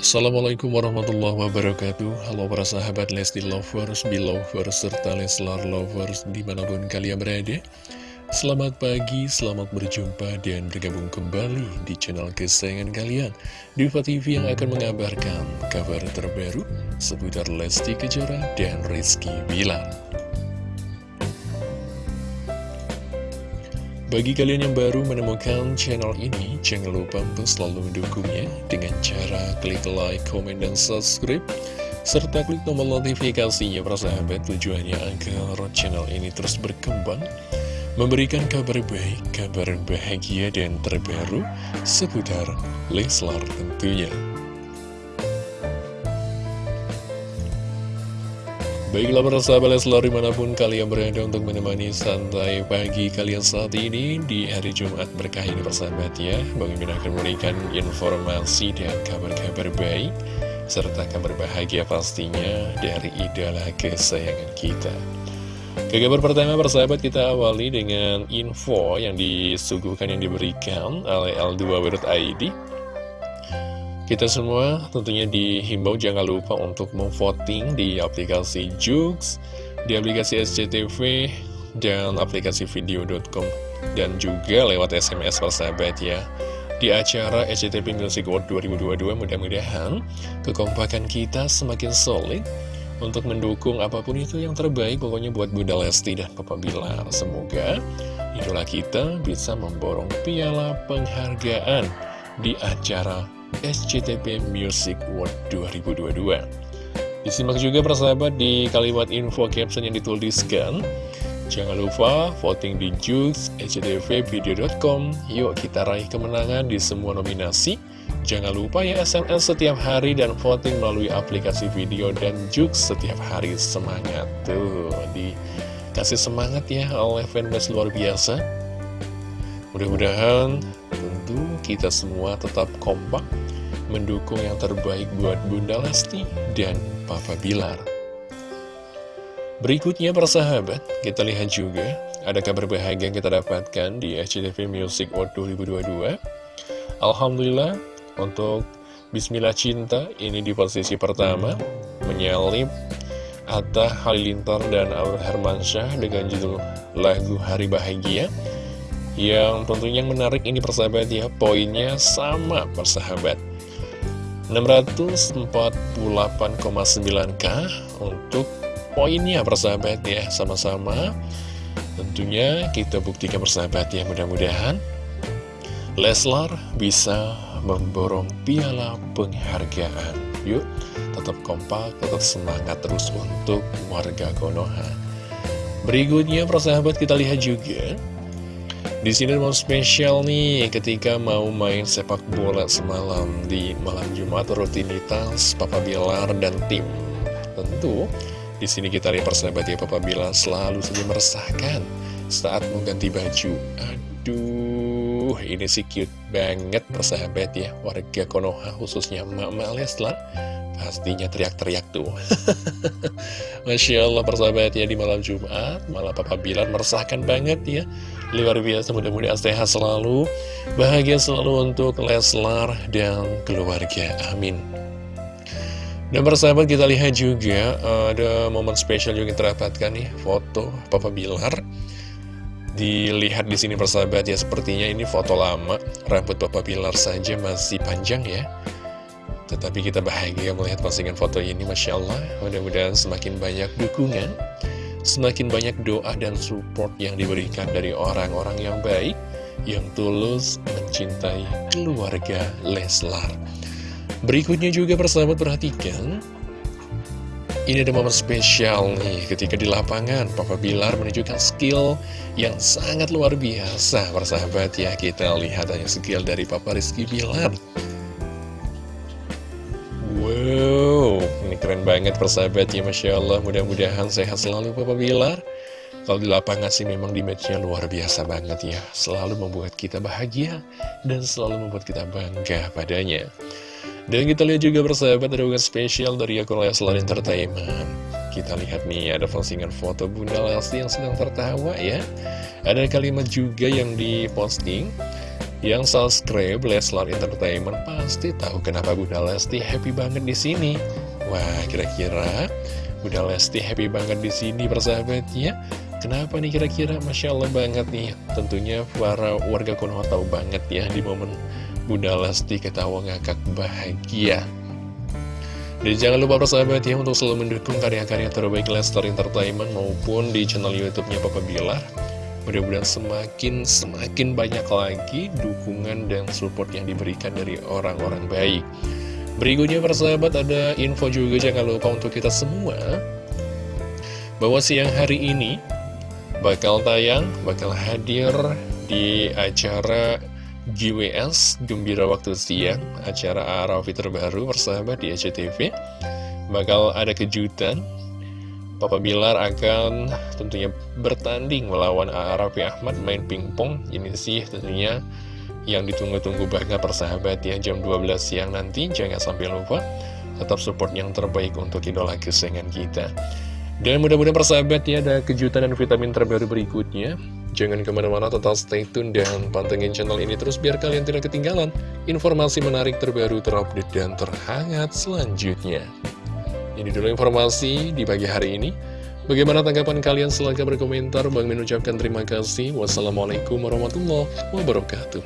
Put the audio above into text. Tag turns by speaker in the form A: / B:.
A: Assalamualaikum warahmatullahi wabarakatuh. Halo para sahabat Lesti Lovers, Belovers, serta Leslar Lovers di mana pun kalian berada. Selamat pagi, selamat berjumpa dan bergabung kembali di channel kesayangan kalian. Diva TV yang akan mengabarkan kabar terbaru seputar Lesti Kejora dan Rizky Bilar Bagi kalian yang baru menemukan channel ini, jangan lupa untuk selalu mendukungnya dengan cara klik like, komen, dan subscribe, serta klik tombol notifikasinya para sahabat tujuannya agar channel ini terus berkembang, memberikan kabar baik, kabar bahagia, dan terbaru seputar Leslar tentunya. Baiklah para sahabat Leslar di mana pun kalian berada untuk menemani santai pagi kalian saat ini di hari Jumat berkah ini persahabat ya Bang Imin akan memberikan informasi dan kabar-kabar baik serta kabar bahagia pastinya dari idola kesayangan kita. Ke kabar pertama persahabat kita awali dengan info yang disuguhkan yang diberikan oleh L2.id kita semua tentunya dihimbau jangan lupa untuk memvoting di aplikasi Jux, di aplikasi SCTV, dan aplikasi video.com, dan juga lewat SMS persahabat ya. Di acara SCTV Music Award 2022 mudah-mudahan kekompakan kita semakin solid untuk mendukung apa pun itu yang terbaik pokoknya buat Bunda Lesti dan Papa Bilar. Semoga idola kita bisa memborong piala penghargaan di acara SCTV Music World 2022 Disimak juga persahabat di kalimat info caption yang dituliskan. Jangan lupa voting di Jux, sctvvideo.com Yuk kita raih kemenangan di semua nominasi. Jangan lupa ya SMS setiap hari dan voting melalui aplikasi video dan Jux setiap hari. Semangat Tuh, dikasih semangat ya oleh fanbase luar biasa. Mudah-mudahan tentu kita semua tetap kompak mendukung yang terbaik buat Bunda Lesti dan Papa Bilar. Berikutnya persahabat, kita lihat juga ada kabar bahagia yang kita dapatkan di SCTV Music Award 2022. Alhamdulillah untuk Bismillah Cinta ini di posisi pertama menyalip Atta Halilintar dan Aur Hermansyah dengan judul lagu Hari Bahagia yang tentunya yang menarik ini persahabat ya poinnya sama persahabat. 648,9k untuk poinnya persahabat ya sama-sama. Tentunya kita buktikan persahabat ya mudah-mudahan Leslar bisa memborong piala penghargaan. Yuk tetap kompak tetap semangat terus untuk warga Konoha. Berikutnya persahabat kita lihat juga di sini mau spesial nih ketika mau main sepak bola semalam di malam Jumat rutinitas Papa Bilar dan tim. Tentu di sini kita lihat persahabat ya Papa Bilar selalu saja meresahkan saat mengganti baju. Aduh, ini sih cute banget persahabat ya warga Konoha khususnya Mama Leslar pastinya teriak-teriak tuh Masya Allah persahabat ya di malam Jumat malah Papa Bilar meresahkan banget ya luar biasa mudah-mudahan sehat selalu bahagia selalu untuk Leslar dan keluarga. Amin. Dan persahabat kita lihat juga ada momen spesial juga yang terdapatkan nih foto Papa Bilar. Dilihat di sini persahabat ya sepertinya ini foto lama rambut Papa Bilar saja masih panjang ya. Tetapi kita bahagia melihat postingan foto ini, Masya Allah. Mudah-mudahan semakin banyak dukungan, semakin banyak doa dan support yang diberikan dari orang-orang yang baik, yang tulus mencintai keluarga Leslar. Berikutnya juga persahabat perhatikan, ini ada momen spesial nih ketika di lapangan Papa Bilar menunjukkan skill yang sangat luar biasa persahabat. Ya kita lihat hanya skill dari Papa Rizky Bilar Wow, ini keren banget persahabat ya Masya Allah. Mudah-mudahan sehat selalu Papa Bilar. Kalau di lapangan sih memang di matchnya luar biasa banget ya. Selalu membuat kita bahagia Dan selalu membuat kita bangga padanya. Dan kita lihat juga persahabat ada spesial dari akun Leslar Entertainment. Kita lihat nih ada postingan foto Bunda Lesti yang sedang tertawa ya. Ada kalimat juga yang diposting Yang subscribe Leslar Entertainment pasti tahu kenapa Bunda Lesti happy banget di sini. Wah, kira-kira Bunda Lesti happy banget di sini persahabatnya. Kenapa nih kira-kira? Masya Allah banget nih. Tentunya para warga Konoha tahu banget ya di momen Bunda Lesti ketawa ngakak bahagia. Dan jangan lupa persahabat ya untuk selalu mendukung karya-karya terbaik Lester Entertainment maupun di channel YouTube-nya Papa Bilar. Mudah-mudahan semakin semakin banyak lagi dukungan dan support yang diberikan dari orang-orang baik. Berikutnya persahabat ada info juga jangan lupa untuk kita semua bahwa siang hari ini bakal tayang, bakal hadir di acara GWS Gembira Waktu Siang, acara Arafi terbaru persahabat di SCTV. Bakal ada kejutan Papa Bilar akan tentunya bertanding melawan Arafi Ahmad main pingpong. Ini sih tentunya yang ditunggu-tunggu banget persahabat ya. Jam 12 siang nanti. Jangan sampai lupa Tetap support yang terbaik untuk idola kesayangan kita. Dan mudah-mudahan persahabat ya ada kejutan dan vitamin terbaru berikutnya. Jangan ke mana-mana tetap stay tune dan pantengin channel ini terus biar kalian tidak ketinggalan informasi menarik terbaru terupdate dan terhangat selanjutnya. Ini dulu informasi di pagi hari ini. Bagaimana tanggapan kalian? Silahkan berkomentar. Bang mengucapkan terima kasih. Wassalamualaikum warahmatullahi wabarakatuh.